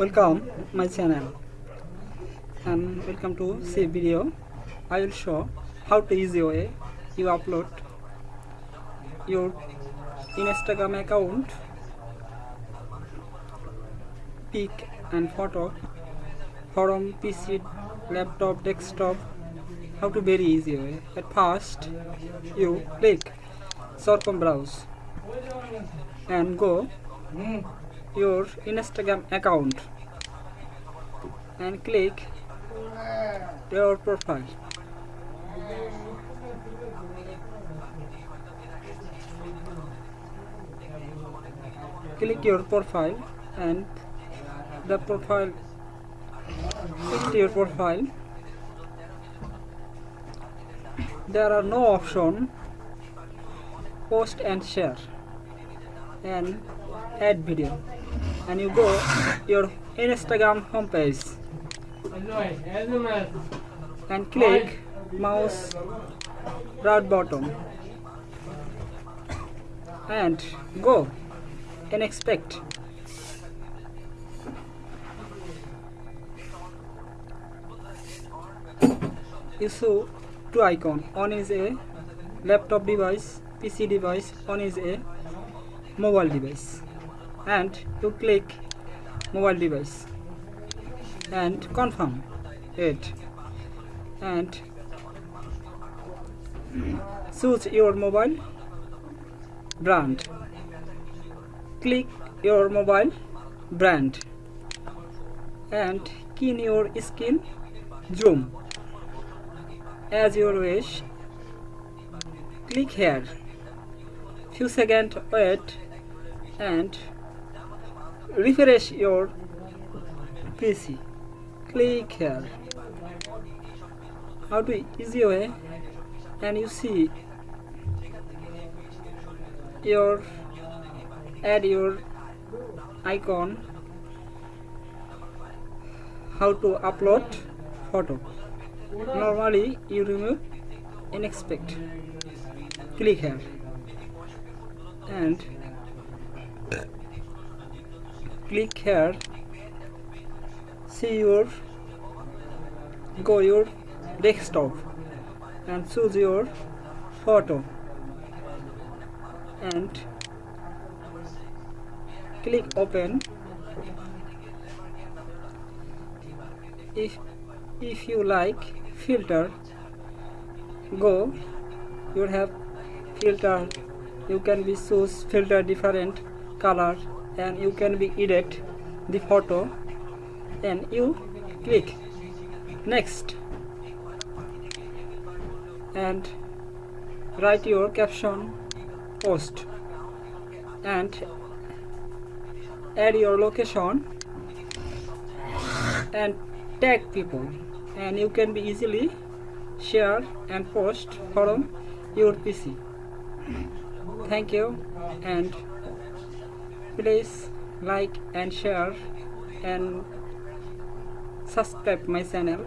welcome my channel. And welcome to see video. I will show how to easy way you upload your Instagram account pic and photo from PC laptop desktop. How to very easy way. At first you click browse and go your Instagram account and click your profile. Click your profile and the profile click your profile. There are no option post and share and add video and you go your instagram homepage and click mouse right bottom. And go. And inspect. You show two icon. One is a laptop device pc device. One is a mobile device and you click mobile device and confirm it. And choose your mobile brand. Click your mobile brand and in your skin zoom. As your wish click here. Few seconds wait and refresh your PC click here. How to easy way? And you see your add your icon. How to upload photo. Normally you remove inspect click here. And click here. See your go your desktop and choose your photo. And click open. If if you like filter go. You have filter. You can be choose filter different color and you can be edit the photo and you click. Next. And write your caption post. And add your location. And tag people. And you can be easily share and post from your PC thank you and please like and share and subscribe my channel